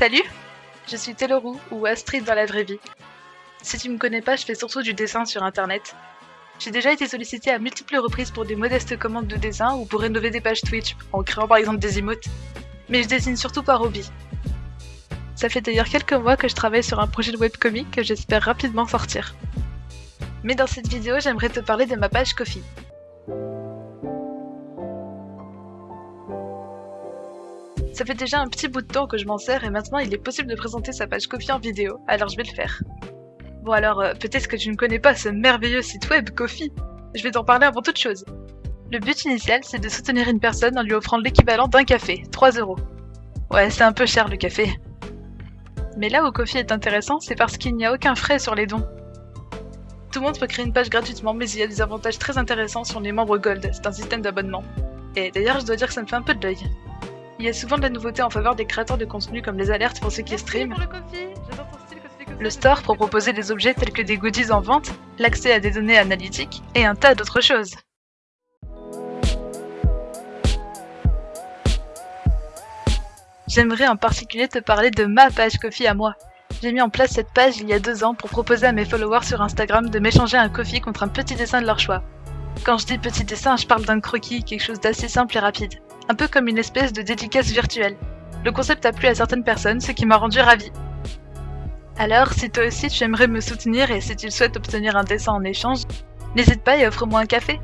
Salut Je suis Telorou, ou Astrid dans la vraie vie. Si tu me connais pas, je fais surtout du dessin sur internet. J'ai déjà été sollicité à multiples reprises pour des modestes commandes de dessin ou pour rénover des pages Twitch, en créant par exemple des emotes. Mais je dessine surtout par hobby. Ça fait d'ailleurs quelques mois que je travaille sur un projet de webcomic que j'espère rapidement sortir. Mais dans cette vidéo, j'aimerais te parler de ma page Kofi. Ça fait déjà un petit bout de temps que je m'en sers et maintenant il est possible de présenter sa page Kofi en vidéo, alors je vais le faire. Bon alors, euh, peut-être que tu ne connais pas ce merveilleux site web Kofi. Je vais t'en parler avant toute chose. Le but initial, c'est de soutenir une personne en lui offrant l'équivalent d'un café, 3 euros. Ouais, c'est un peu cher le café. Mais là où Kofi est intéressant, c'est parce qu'il n'y a aucun frais sur les dons. Tout le monde peut créer une page gratuitement, mais il y a des avantages très intéressants sur les membres Gold, c'est un système d'abonnement. Et d'ailleurs, je dois dire que ça me fait un peu de l'œil. Il y a souvent de la nouveauté en faveur des créateurs de contenu comme les alertes pour ceux qui streament, le store pour proposer des objets tels que des goodies en vente, l'accès à des données analytiques et un tas d'autres choses. J'aimerais en particulier te parler de ma page Kofi à moi. J'ai mis en place cette page il y a deux ans pour proposer à mes followers sur Instagram de m'échanger un coffee contre un petit dessin de leur choix. Quand je dis petit dessin, je parle d'un croquis, quelque chose d'assez simple et rapide un peu comme une espèce de dédicace virtuelle. Le concept a plu à certaines personnes, ce qui m'a rendu ravie. Alors, si toi aussi tu aimerais me soutenir et si tu souhaites obtenir un dessin en échange, n'hésite pas et offre-moi un café.